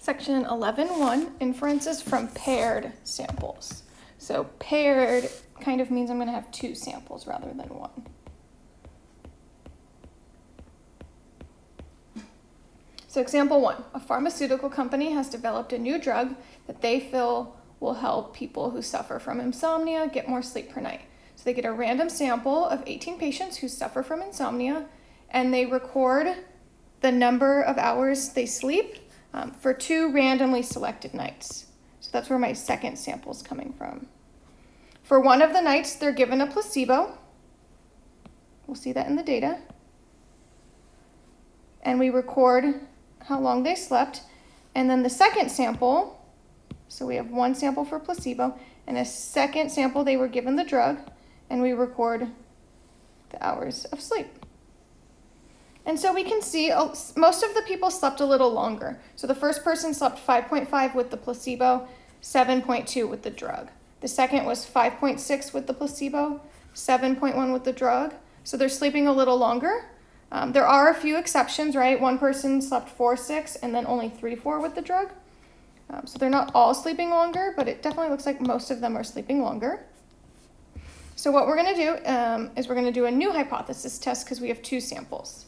Section 11.1, inferences from paired samples. So paired kind of means I'm going to have two samples rather than one. So example one, a pharmaceutical company has developed a new drug that they feel will help people who suffer from insomnia get more sleep per night. So they get a random sample of 18 patients who suffer from insomnia and they record the number of hours they sleep um, for two randomly selected nights. So that's where my second sample is coming from. For one of the nights, they're given a placebo. We'll see that in the data. And we record how long they slept. And then the second sample, so we have one sample for placebo, and a second sample they were given the drug, and we record the hours of sleep. And so we can see oh, most of the people slept a little longer. So the first person slept 5.5 with the placebo, 7.2 with the drug. The second was 5.6 with the placebo, 7.1 with the drug. So they're sleeping a little longer. Um, there are a few exceptions, right? One person slept 4 6 and then only 3 4 with the drug. Um, so they're not all sleeping longer, but it definitely looks like most of them are sleeping longer. So what we're going to do um, is we're going to do a new hypothesis test because we have two samples.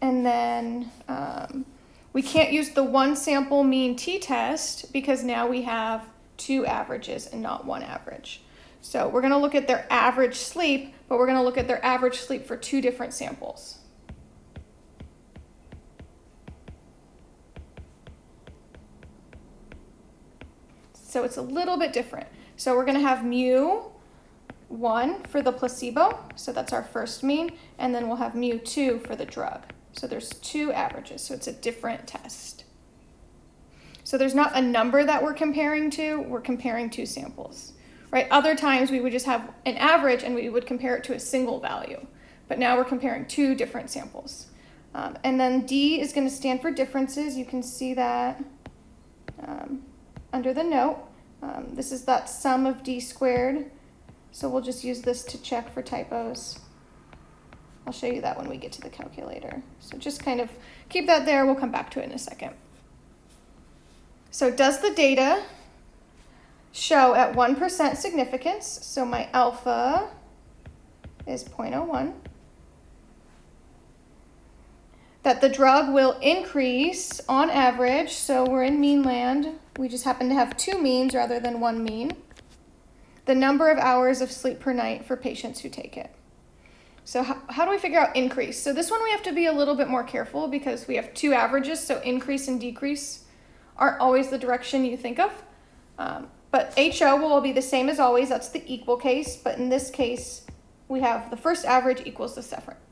And then um, we can't use the one sample mean t-test because now we have two averages and not one average. So we're going to look at their average sleep, but we're going to look at their average sleep for two different samples. So it's a little bit different. So we're going to have mu 1 for the placebo, so that's our first mean, and then we'll have mu 2 for the drug. So there's two averages, so it's a different test. So there's not a number that we're comparing to, we're comparing two samples, right? Other times we would just have an average and we would compare it to a single value, but now we're comparing two different samples. Um, and then D is gonna stand for differences. You can see that um, under the note. Um, this is that sum of D squared. So we'll just use this to check for typos. I'll show you that when we get to the calculator. So just kind of keep that there. We'll come back to it in a second. So does the data show at 1% significance? So my alpha is 0.01. That the drug will increase on average, so we're in mean land. We just happen to have two means rather than one mean. The number of hours of sleep per night for patients who take it. So how, how do we figure out increase? So this one we have to be a little bit more careful because we have two averages, so increase and decrease aren't always the direction you think of. Um, but HO will be the same as always. That's the equal case. But in this case, we have the first average equals the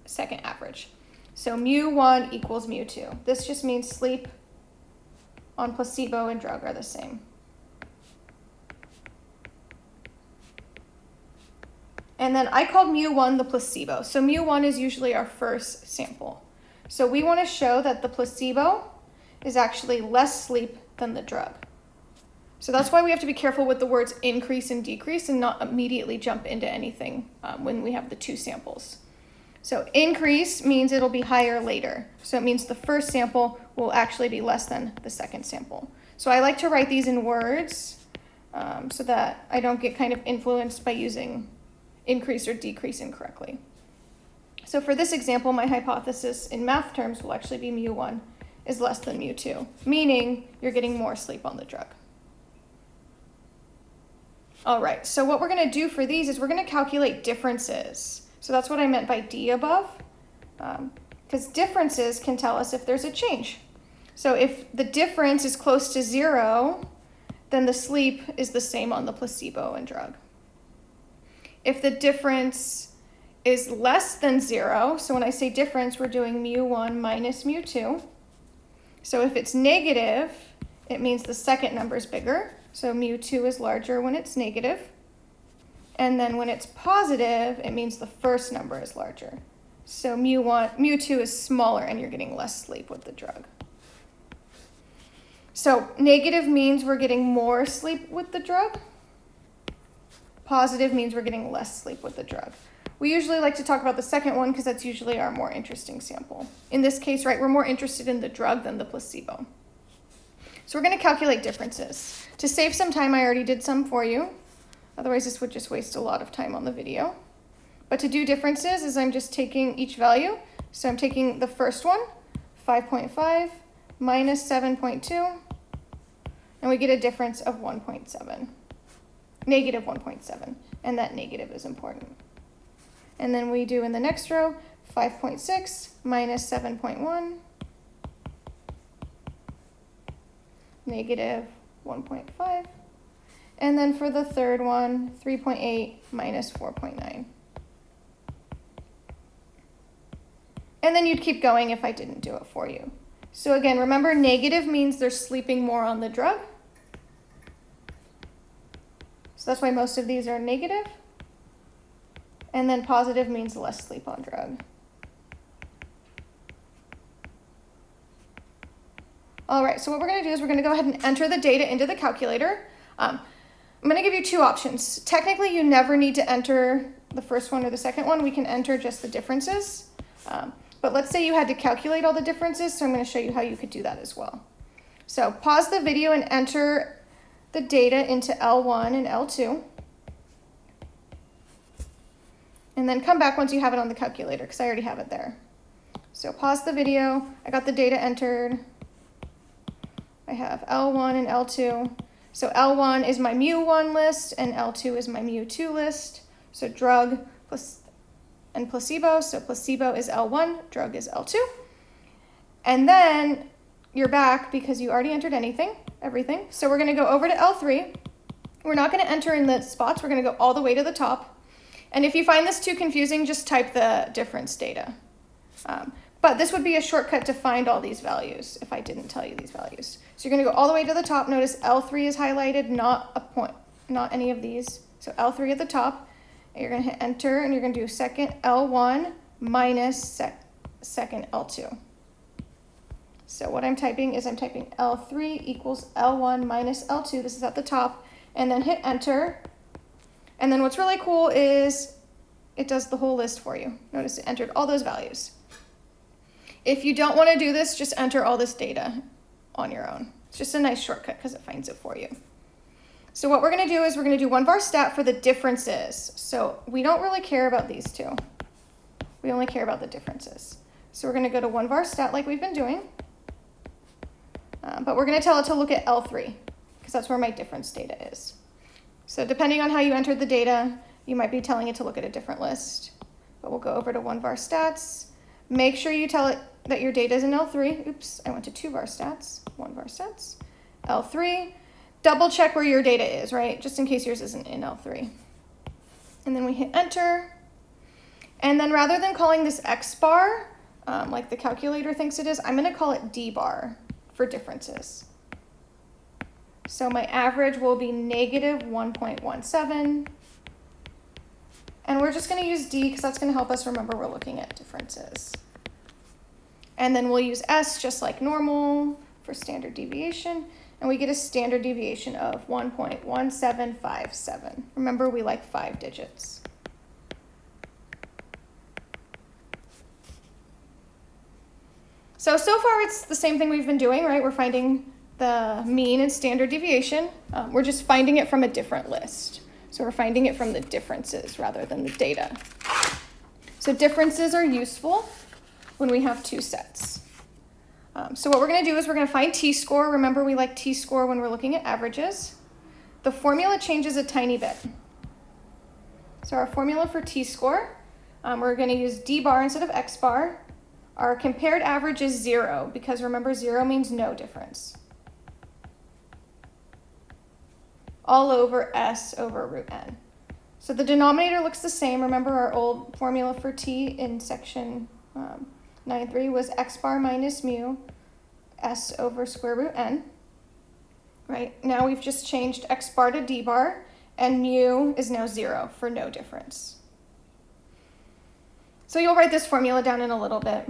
second average. So mu 1 equals mu 2. This just means sleep on placebo and drug are the same. And then I called mu 1 the placebo. So mu 1 is usually our first sample. So we want to show that the placebo is actually less sleep than the drug. So that's why we have to be careful with the words increase and decrease and not immediately jump into anything um, when we have the two samples. So increase means it'll be higher later. So it means the first sample will actually be less than the second sample. So I like to write these in words um, so that I don't get kind of influenced by using increase or decrease incorrectly. So for this example, my hypothesis in math terms will actually be mu1 is less than mu2, meaning you're getting more sleep on the drug. All right, so what we're gonna do for these is we're gonna calculate differences. So that's what I meant by D above, because um, differences can tell us if there's a change. So if the difference is close to zero, then the sleep is the same on the placebo and drug. If the difference is less than zero, so when I say difference, we're doing mu1 minus mu2, so if it's negative, it means the second number is bigger. So mu2 is larger when it's negative. And then when it's positive, it means the first number is larger. So mu1, mu2 is smaller and you're getting less sleep with the drug. So negative means we're getting more sleep with the drug. Positive means we're getting less sleep with the drug. We usually like to talk about the second one because that's usually our more interesting sample. In this case, right, we're more interested in the drug than the placebo. So we're going to calculate differences. To save some time, I already did some for you. Otherwise, this would just waste a lot of time on the video. But to do differences is I'm just taking each value. So I'm taking the first one, 5.5 minus 7.2, and we get a difference of 1.7, negative 1.7, and that negative is important. And then we do in the next row, 5.6 minus 7.1, negative 1.5. And then for the third one, 3.8 minus 4.9. And then you'd keep going if I didn't do it for you. So again, remember negative means they're sleeping more on the drug. So that's why most of these are negative. And then positive means less sleep on drug. All right, so what we're gonna do is we're gonna go ahead and enter the data into the calculator. Um, I'm gonna give you two options. Technically, you never need to enter the first one or the second one. We can enter just the differences. Um, but let's say you had to calculate all the differences, so I'm gonna show you how you could do that as well. So pause the video and enter the data into L1 and L2. And then come back once you have it on the calculator, because I already have it there. So pause the video, I got the data entered. I have L1 and L2. So L1 is my mu1 list and L2 is my mu2 list. So drug plus and placebo. So placebo is L1, drug is L2. And then you're back because you already entered anything, everything. So we're gonna go over to L3. We're not gonna enter in the spots, we're gonna go all the way to the top. And if you find this too confusing, just type the difference data. Um, but this would be a shortcut to find all these values if I didn't tell you these values. So you're gonna go all the way to the top. Notice L3 is highlighted, not a point, not any of these. So L3 at the top. You're gonna hit enter and you're gonna do second L1 minus sec second L2. So what I'm typing is I'm typing L3 equals L1 minus L2. This is at the top. And then hit enter. And then what's really cool is it does the whole list for you. Notice it entered all those values. If you don't want to do this, just enter all this data on your own. It's just a nice shortcut because it finds it for you. So what we're going to do is we're going to do one var stat for the differences. So we don't really care about these two. We only care about the differences. So we're going to go to one var stat like we've been doing. Um, but we're going to tell it to look at L3 because that's where my difference data is. So depending on how you entered the data, you might be telling it to look at a different list. But we'll go over to one var stats. Make sure you tell it that your data is in L3. Oops, I went to two var stats, one var stats. L3, double check where your data is, right? Just in case yours isn't in L3. And then we hit enter. And then rather than calling this X bar, um, like the calculator thinks it is, I'm gonna call it D bar for differences. So my average will be negative 1.17. And we're just going to use D because that's going to help us remember we're looking at differences. And then we'll use S just like normal for standard deviation. And we get a standard deviation of 1.1757. Remember, we like five digits. So, so far it's the same thing we've been doing, right? We're finding the mean and standard deviation. Um, we're just finding it from a different list. So we're finding it from the differences rather than the data. So differences are useful when we have two sets. Um, so what we're going to do is we're going to find t-score. Remember, we like t-score when we're looking at averages. The formula changes a tiny bit. So our formula for t-score, um, we're going to use d bar instead of x bar. Our compared average is zero because remember zero means no difference. all over S over root N. So the denominator looks the same. Remember our old formula for T in section um, 9.3 was x bar minus mu S over square root N. Right, now we've just changed x bar to d bar and mu is now zero for no difference. So you'll write this formula down in a little bit,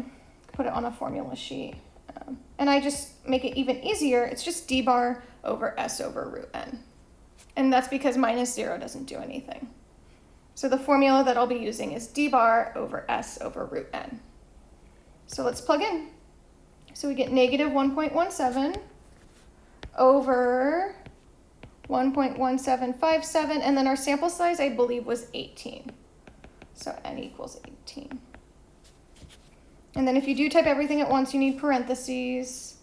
put it on a formula sheet. Um, and I just make it even easier. It's just d bar over S over root N. And that's because minus zero doesn't do anything. So the formula that I'll be using is d bar over s over root n. So let's plug in. So we get negative 1.17 over 1.1757, and then our sample size, I believe, was 18. So n equals 18. And then if you do type everything at once, you need parentheses.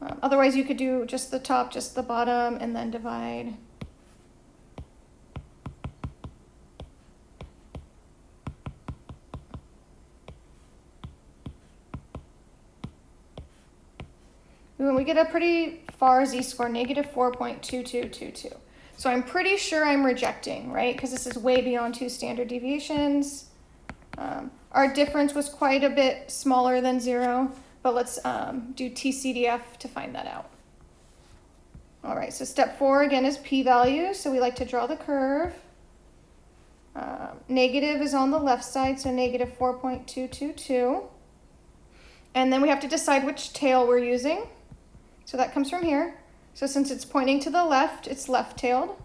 Um, otherwise, you could do just the top, just the bottom, and then divide. When we get a pretty far z-score, negative 4.2222. So I'm pretty sure I'm rejecting, right? Because this is way beyond two standard deviations. Um, our difference was quite a bit smaller than zero, but let's um, do TCDF to find that out. All right, so step four again is p-value. So we like to draw the curve. Um, negative is on the left side, so negative 4.222. And then we have to decide which tail we're using. So that comes from here. So since it's pointing to the left, it's left-tailed.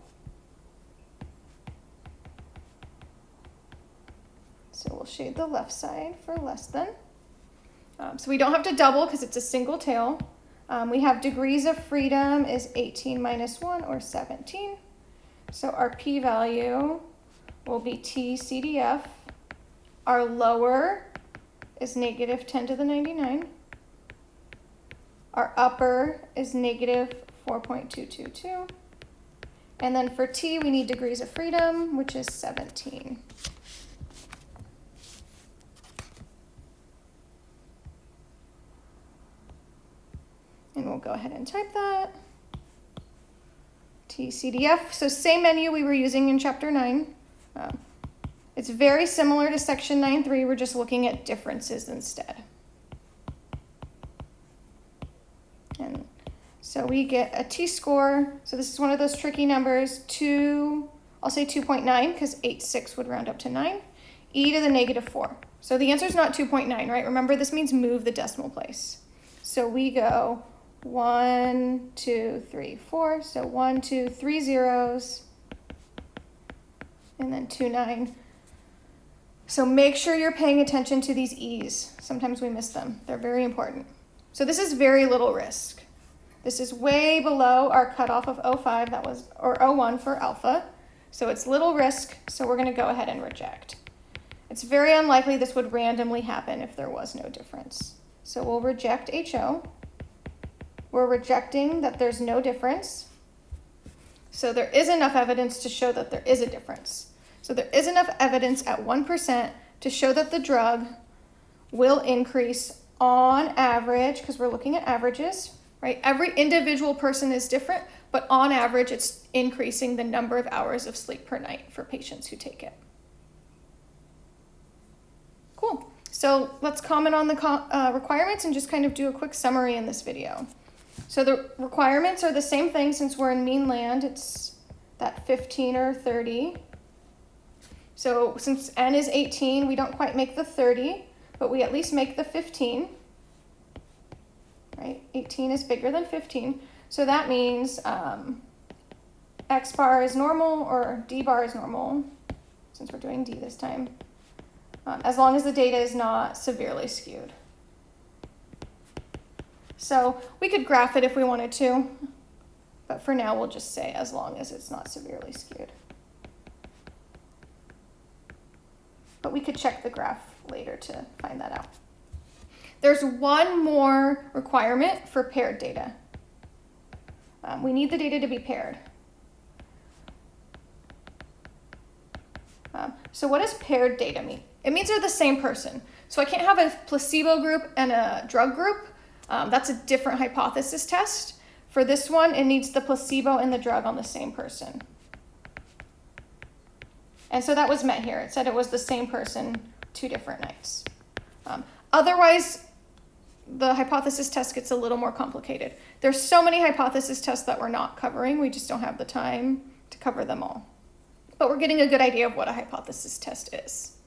So we'll shade the left side for less than. Um, so we don't have to double because it's a single tail. Um, we have degrees of freedom is 18 minus 1 or 17. So our p-value will be t CDF. Our lower is negative 10 to the 99. Our upper is negative 4.222. And then for t, we need degrees of freedom, which is 17. And we'll go ahead and type that. TCDF, so same menu we were using in chapter 9. Um, it's very similar to section 9.3, we're just looking at differences instead. And so we get a t-score. So this is one of those tricky numbers. Two, I'll say 2.9 because 8.6 would round up to 9. e to the negative 4. So the answer is not 2.9, right? Remember, this means move the decimal place. So we go 1, 2, 3, 4. So one, two, three zeros. And then 2, 9. So make sure you're paying attention to these e's. Sometimes we miss them. They're very important. So this is very little risk. This is way below our cutoff of 05, that was, or 01 for alpha. So it's little risk, so we're gonna go ahead and reject. It's very unlikely this would randomly happen if there was no difference. So we'll reject HO. We're rejecting that there's no difference. So there is enough evidence to show that there is a difference. So there is enough evidence at 1% to show that the drug will increase on average, because we're looking at averages, right? Every individual person is different, but on average, it's increasing the number of hours of sleep per night for patients who take it. Cool. So let's comment on the uh, requirements and just kind of do a quick summary in this video. So the requirements are the same thing since we're in mean land. It's that 15 or 30. So since n is 18, we don't quite make the 30, but we at least make the 15 right? 18 is bigger than 15. So that means um, X bar is normal or D bar is normal, since we're doing D this time, um, as long as the data is not severely skewed. So we could graph it if we wanted to, but for now we'll just say as long as it's not severely skewed. But we could check the graph later to find that out. There's one more requirement for paired data. Um, we need the data to be paired. Um, so what does paired data mean? It means they're the same person. So I can't have a placebo group and a drug group. Um, that's a different hypothesis test. For this one, it needs the placebo and the drug on the same person. And so that was met here. It said it was the same person two different nights. Um, otherwise, the hypothesis test gets a little more complicated. There's so many hypothesis tests that we're not covering. We just don't have the time to cover them all. But we're getting a good idea of what a hypothesis test is.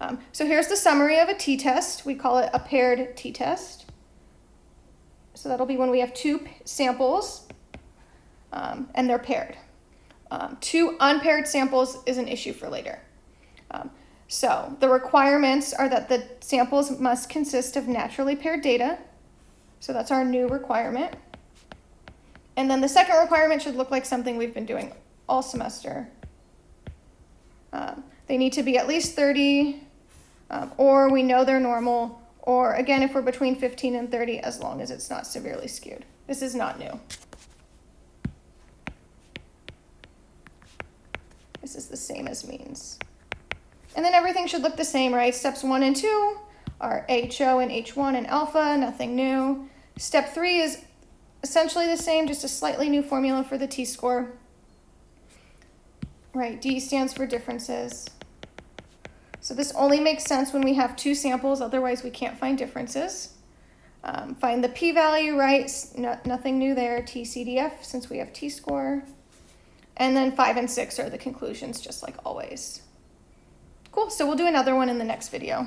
Um, so here's the summary of a t-test. We call it a paired t-test. So that'll be when we have two samples um, and they're paired. Um, two unpaired samples is an issue for later. Um, so the requirements are that the samples must consist of naturally paired data. So that's our new requirement. And then the second requirement should look like something we've been doing all semester. Um, they need to be at least 30, um, or we know they're normal, or again, if we're between 15 and 30, as long as it's not severely skewed. This is not new. This is the same as means. And then everything should look the same, right? Steps one and two are HO and H1 and alpha, nothing new. Step three is essentially the same, just a slightly new formula for the t-score. Right, D stands for differences. So this only makes sense when we have two samples, otherwise we can't find differences. Um, find the p-value, right, no, nothing new there, TCDF, since we have t-score. And then five and six are the conclusions, just like always. Cool, so we'll do another one in the next video.